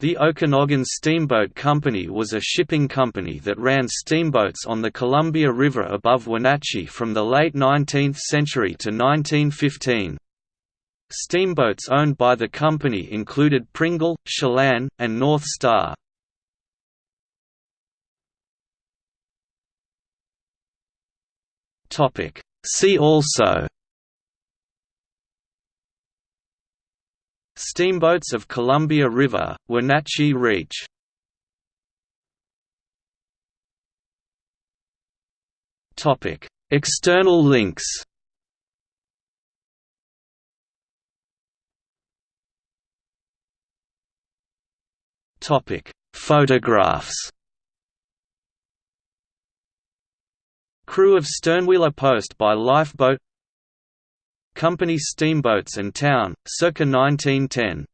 The Okanogan Steamboat Company was a shipping company that ran steamboats on the Columbia River above Wenatchee from the late 19th century to 1915. Steamboats owned by the company included Pringle, Chelan, and North Star. See also Steamboats of Columbia River, Wenatchee Reach External links Photographs Crew of Sternwheeler Post by lifeboat Company steamboats and town, circa 1910